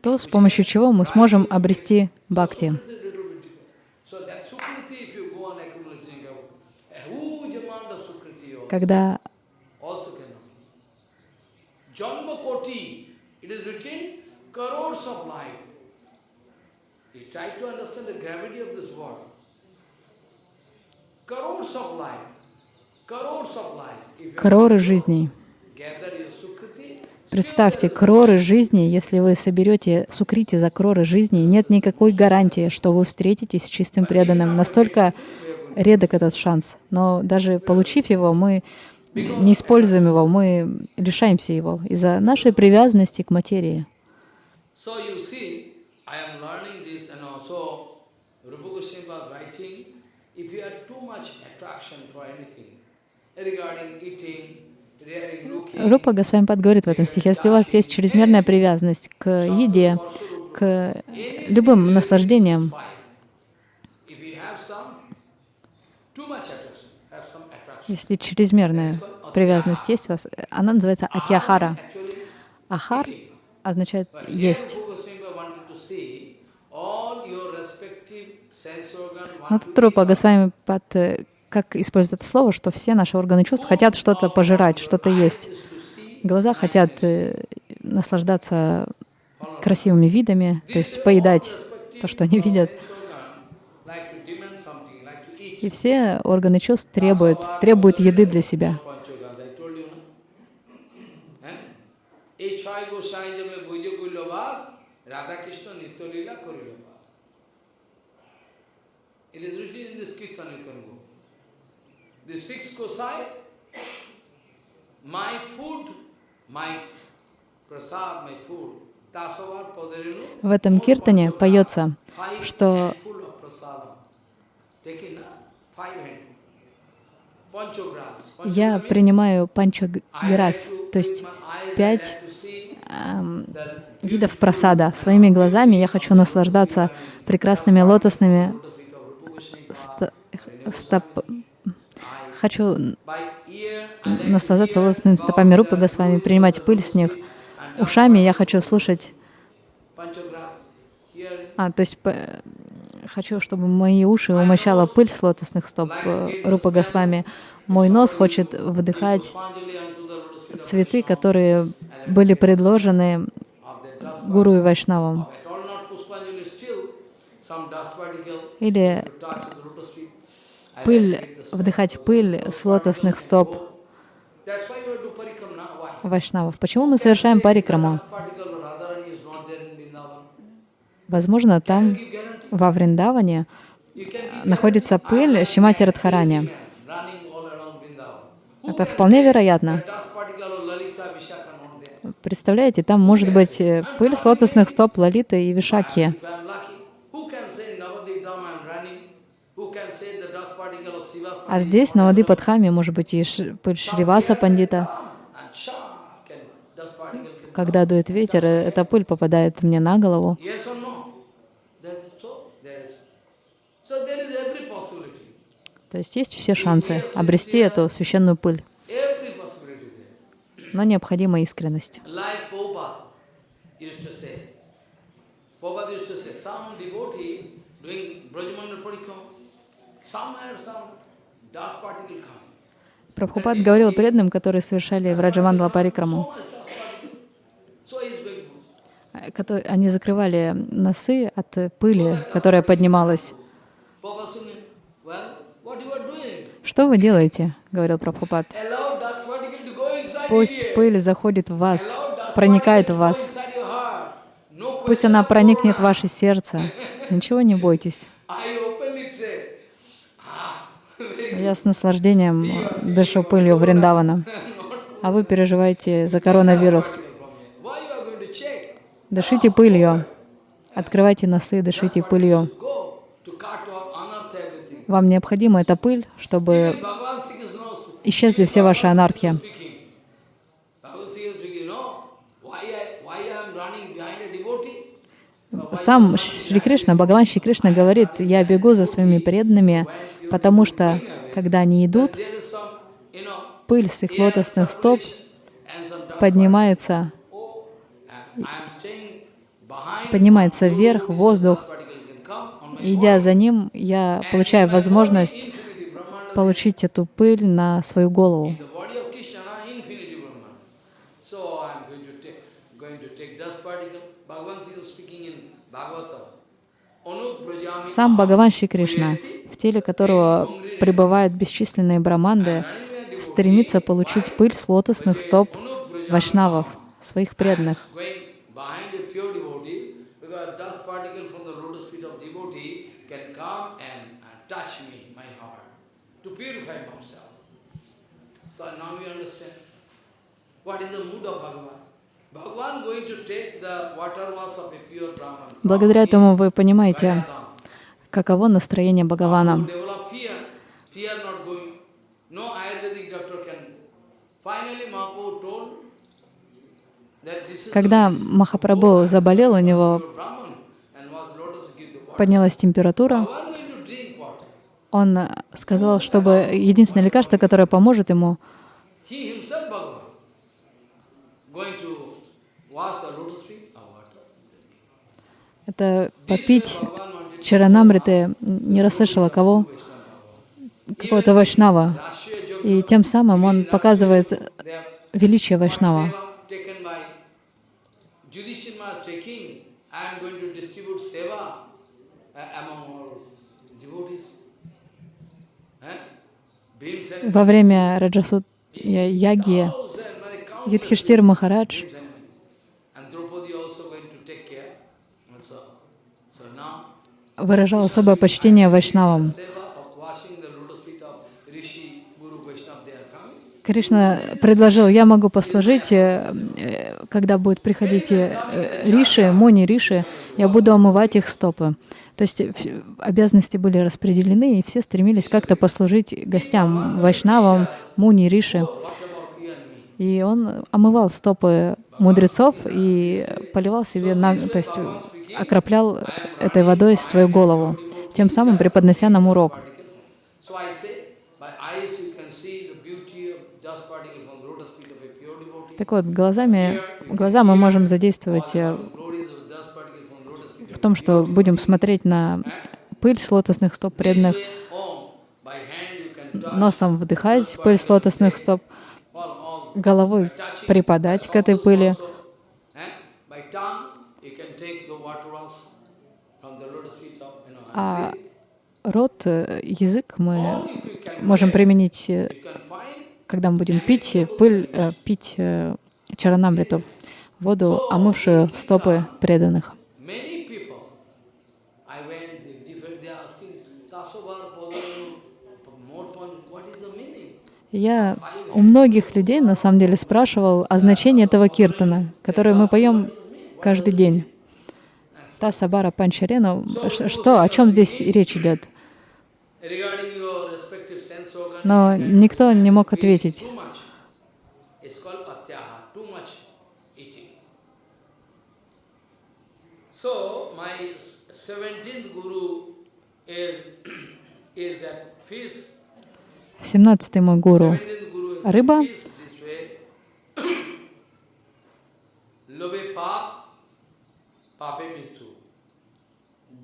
то, с помощью чего мы сможем обрести бхакти. You кроры жизней, Sukriti, представьте, кроры жизни, если вы соберете сукрити за кроры жизни, нет никакой гарантии, что вы встретитесь с чистым преданным. Настолько редок этот шанс. Но даже получив его, мы не используем его, мы лишаемся его из-за нашей привязанности к материи. Рупа Госвамипад говорит в этом стихе, если у вас есть чрезмерная привязанность к еде, к любым наслаждениям, if you have some too much attraction, have some attraction. Если чрезмерная привязанность есть у вас, она называется атьяхара. Ахар означает есть. Но тут to Рупа Госвамипад э, как использует это слово, что все наши органы чувств хотят что-то пожирать, что-то есть. Глаза хотят э, наслаждаться красивыми видами, то есть поедать то, что они видят. like to demand something, like to eat. И все органы чувств требуют, требуют еды для себя. It is written in this Kirtan you can go. The six kosai, my food, my prasad, my food. В этом киртане поется, что я принимаю панчаграс, то есть пять эм, видов просада. Своими глазами я хочу наслаждаться прекрасными лотосными ста- стоп... Хочу наслаждаться лотосными стопами Рупы Госвами, принимать пыль с них. Ушами я хочу слушать, а, то есть хочу, чтобы мои уши умощала пыль с лотосных стоп э, Рупы Госвами. Мой нос хочет вдыхать цветы, которые были предложены Гуру и Вайшнавам. Или пыль, вдыхать пыль с лотосных стоп Вайшнавов. Почему мы совершаем парикраму? Возможно, там, во Вриндаване, находится пыль Шимати Радхарани. Это вполне вероятно. Представляете, там может быть э, пыль с лотосных стоп Лалиты и Вишаки. А здесь, на воды Падхами, может быть, и пыль Шриваса Пандита. Когда дует ветер, э, эта пыль попадает мне на голову. Yes or no? That's so there is. So there is every possibility. То есть есть все шансы обрести эту священную пыль, но необходима искренность. Прабхупад говорил преданным, которые совершали Враджамандала Парикраму, э, они закрывали носы от пыли, которая поднималась. Что вы делаете? — говорил Прабхупад. Пусть пыль заходит в вас, проникает в вас. Пусть она проникнет в ваше сердце. <laughs> Ничего не бойтесь. Say, ah, Я с наслаждением дышу пылью Вриндавана. <laughs> А вы переживаете за коронавирус. Дышите пылью. Открывайте носы, дышите пылью. Вам необходима эта пыль, чтобы исчезли все ваши анархи. Сам Шри Кришна, Бхагаван Шри Кришна говорит, я бегу за своими преданными, потому что, когда они идут, пыль с их лотосных стоп поднимается, Oh, поднимается вверх, воздух. Particle can come on my И идя за ним, я получаю возможность получить эту пыль на свою голову. Сам Бхагаван Шри Кришна, в теле которого пребывают бесчисленные браманды, стремится получить пыль с лотосных стоп вайшнавов, своих преданных. going behind a pure devotee, because dust particle from the lotus feet of devotee can come and, and touch me, my heart, to purify myself. So now you understand what is the mood of Bhagavan. Bhagavan going to take the water wash of a pure Brahman. Благодаря этому вы понимаете, каково настроение Бхагавана. Когда Махапрабху заболел, у него поднялась температура, он сказал, чтобы единственное лекарство, которое поможет ему, He himself, Bhagavan, going to wash the lotus feet of water. Это попить чаранамриты, не расслышала кого, какого-то вайшнава. И тем самым он показывает величие вайшнава. uh. Eh? Во время Раджасут Яги Юдхиштир Махарадж Bhimsen. And Draupadi also going to take care. And so, so now, выражал особое почтение вайшнавам. Кришна предложил, я могу послужить, э, когда будет приходить э, Риши, Муни Риши, я буду омывать их стопы. То есть обязанности были распределены, и все стремились как-то послужить гостям, вайшнавам, Муни Риши. И он омывал стопы мудрецов и поливал себе, на, то есть окроплял этой водой свою голову, тем самым преподнося нам урок. Так вот, глазами, глаза мы можем задействовать э, в том, что будем смотреть на пыль с лотосных стоп преданных, носом вдыхать пыль с лотосных стоп, головой припадать к этой пыли, also, eh? by tongue you can take the water wash from the lotus feet of, you know, а рот, э, язык мы можем применить, э, когда мы будем пить э, пыль, пить чаранамриту, воду, омывшую стопы преданных. Я у многих людей на самом деле спрашивал о значении этого киртана, который мы поем каждый день. Та Сабара Панчарена, что, о чем здесь речь идет? Но никто не мог ответить. So my seventeenth guru is is that fish. Семнадцатый мой гуру. Рыба. that fish this way.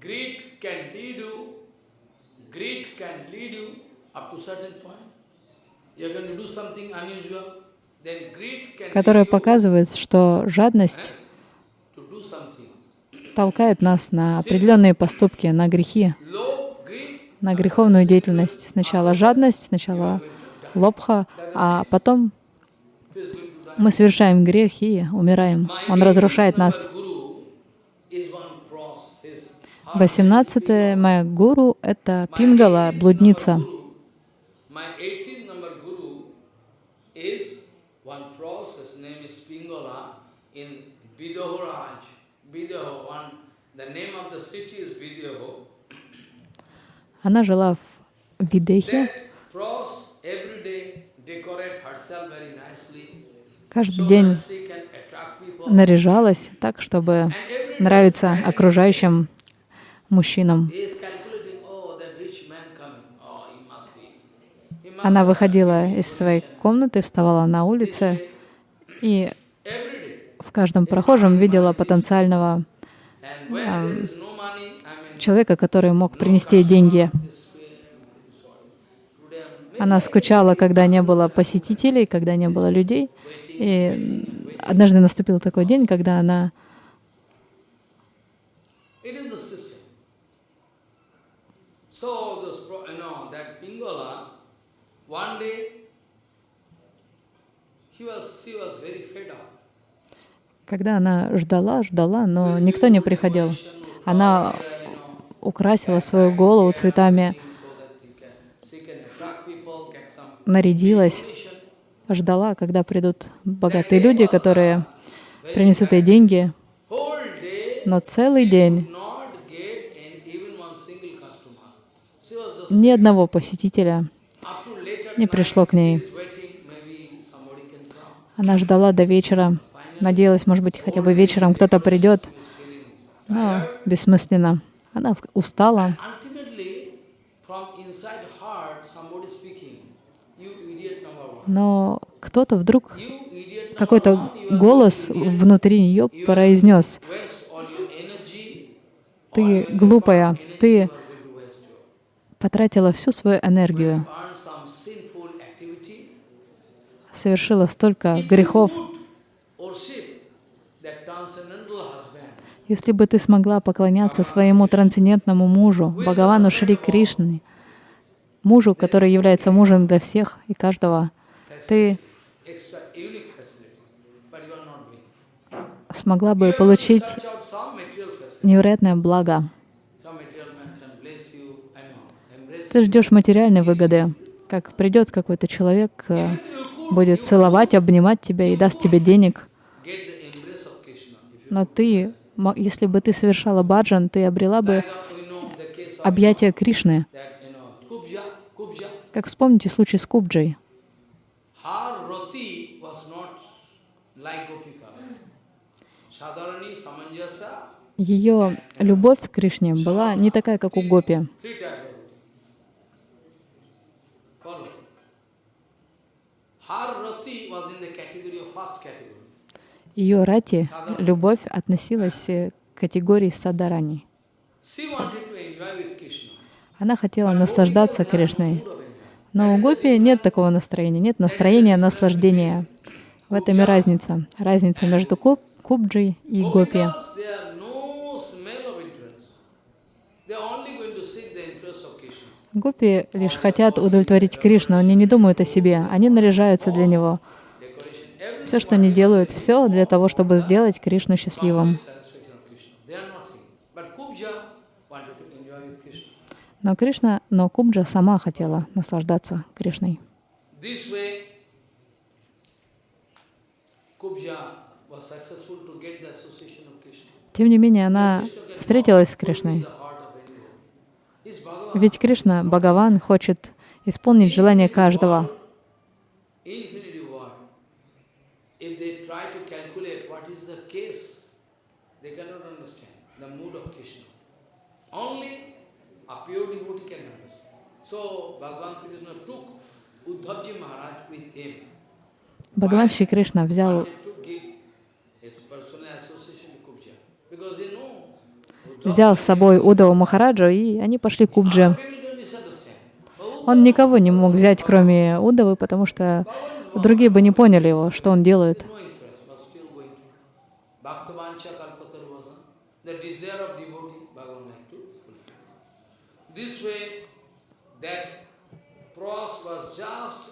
Greed can lead you, greed can lead you up to certain point. You're going to do something unusual, then greed can которая показывает, что жадность something. толкает нас на определенные поступки, на грехи, на греховную деятельность. Сначала жадность, сначала лобха, а потом мы совершаем грех и умираем. Он разрушает нас. 18 моя гуру — это Пингала, блудница. Она жила в Видехе. Каждый день наряжалась так, чтобы нравиться окружающим мужчинам. Oh. Oh, Она выходила из своей комнаты, вставала на улице и в каждом прохожем видела потенциального mean, человека, который мог принести деньги. Она скучала, когда не было посетителей, когда не было людей. И однажды наступил такой день, когда она It is the system. So, those, you know, that Pingala, one day, he was, she was very fed up. Когда она ждала, ждала, но никто не приходил. Она украсила свою голову цветами, нарядилась, ждала, когда придут богатые люди, которые принесут ей деньги. Но целый день not get in even one single customer. She was just ни одного посетителя не пришло к ней. Она ждала до вечера, надеялась, может быть, хотя бы вечером кто-то придет, но бессмысленно. Она устала, но кто-то вдруг, какой-то голос внутри нее произнес, ты глупая, ты You are going to waste your. Потратила всю свою энергию, совершила столько грехов. Если бы ты смогла поклоняться своему трансцендентному мужу, Бхагавану Шри Кришне, мужу, который является мужем для всех и каждого, ты смогла бы получить невероятное благо. Some material man can bless you. I know. Embrace Ты ждешь материальной выгоды, как придет какой-то человек, э, будет целовать, обнимать тебя и даст тебе денег. Но ты, если бы ты совершала баджан, ты обрела бы объятия Кришны. Как вспомните случай с Кубджей. Ее любовь к Кришне была не такая, как у Гопи. Ее рати, любовь относилась э, к категории садарани. Она хотела наслаждаться Кришной. Но у Гопи нет такого настроения, нет настроения наслаждения. В этом и разница. Разница между Куб, Кубджей и Гопи. Гопи лишь хотят удовлетворить Кришну, они не думают о себе, они наряжаются для него. Все, что они делают, все для того, чтобы сделать Кришну счастливым. Но Кришна, но Кубджа сама хотела наслаждаться Кришной. Тем не менее, она встретилась с Кришной. Ведь Кришна, Бхагаван, хочет исполнить желание каждого. Infinity world. If they try to calculate what is the case, they cannot understand the mood of Krishna. Only a pure devotee can understand. So Bhagavan Sri Krishna took Uddhavji Maharaj with him. Бхагаван Шри Кришна взял взял с собой Удаву Махараджу, и они пошли к. Oh, Он никого не мог взять, кроме Удавы, потому что другие бы не поняли его, что он делает. no interest, but still going to. Bhaktavancha kalpatarvasa, the desire of devotee, Bhagavan had to fulfill. This way, that Pros was just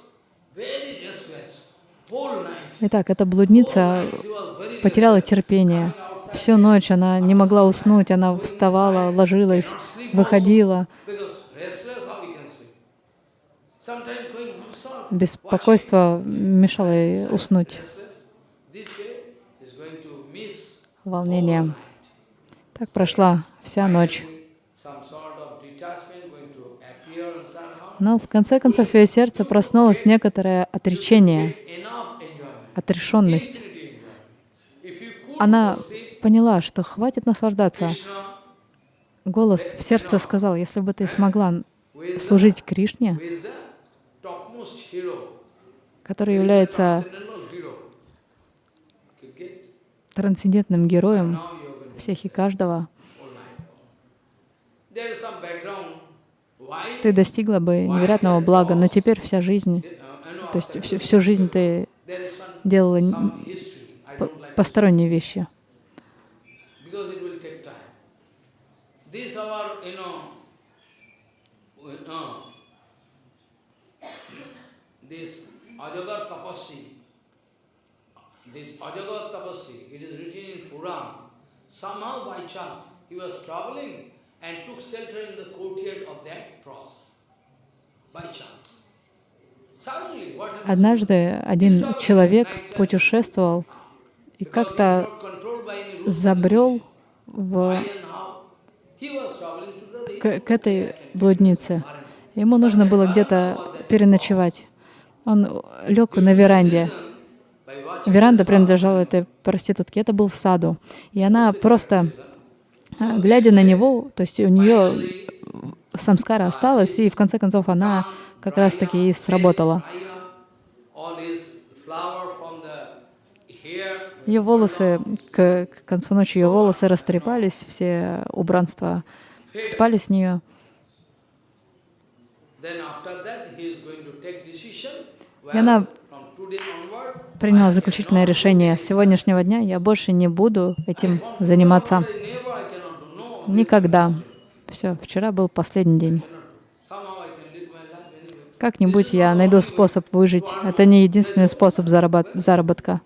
very restless. Итак, эта блудница потеряла терпение. Всю ночь она не могла уснуть, она вставала, ложилась, выходила. Беспокойство мешало ей уснуть, волнение. Так прошла вся ночь. Some sort of detachment going to appear inside her. Но в конце концов ее сердце проснулось некоторое отречение, отрешенность. Она поняла, что хватит наслаждаться. Голос в сердце сказал, если бы ты смогла служить Кришне, который является трансцендентным героем всех и каждого, all night. There is some background. Why? Ты достигла бы невероятного блага, но теперь вся жизнь, Uh, то есть всю, всю жизнь ты делала посторонние вещи. uh. Somehow by chance he was traveling and took shelter in the courtyard of that cross. By chance. Однажды один человек путешествовал и как-то забрел в, к, к этой блуднице. Ему нужно было где-то переночевать. Он лег на веранде. Веранда принадлежала этой проститутке. Это был в саду. И она просто, глядя на него, то есть у нее самскара осталась, и в конце концов она как раз-таки и сработала. Ее волосы, к, к концу ночи ее волосы растрепались, все убранства спали с нее. И она приняла заключительное решение. С сегодняшнего дня я больше не буду этим заниматься. never I cannot do no Никогда. Все, вчера был последний день. Как-нибудь я найду способ выжить. Это не единственный способ зарабат- заработка.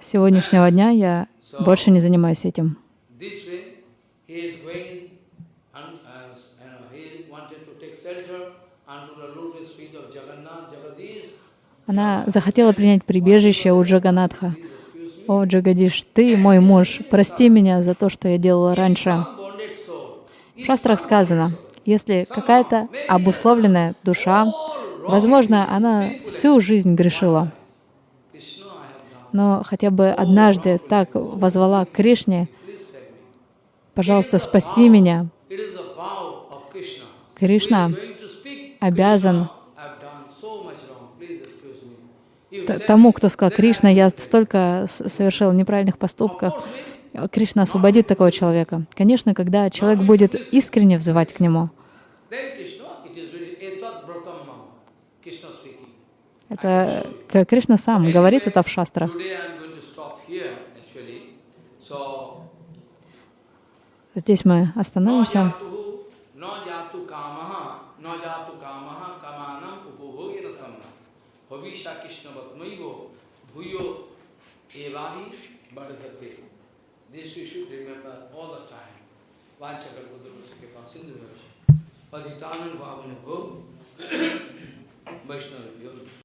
С сегодняшнего дня я больше не занимаюсь этим. This way, he is going, and, uh, you know, he wanted to take shelter under the lotus feet of Jagannath, Jagadish. Она захотела принять прибежище у Джаганатха. О, Джагадиш, ты мой муж, прости меня за то, что я делала раньше. В шастрах сказано, если какая-то обусловленная душа, возможно, она всю жизнь грешила, но хотя бы однажды так возвала к Кришне, пожалуйста, спаси меня. Кришна обязан Krishna, I've done so much wrong. Please excuse me. You т- said тому, кто сказал, Кришна, я столько совершил неправильных поступков, Кришна освободит такого человека. Конечно, когда человек будет искренне взывать к нему. Это Кришна сам говорит это в шастрах. Здесь мы остановимся. के पास सिंधु में पतितानंद भाव ने वैष्णव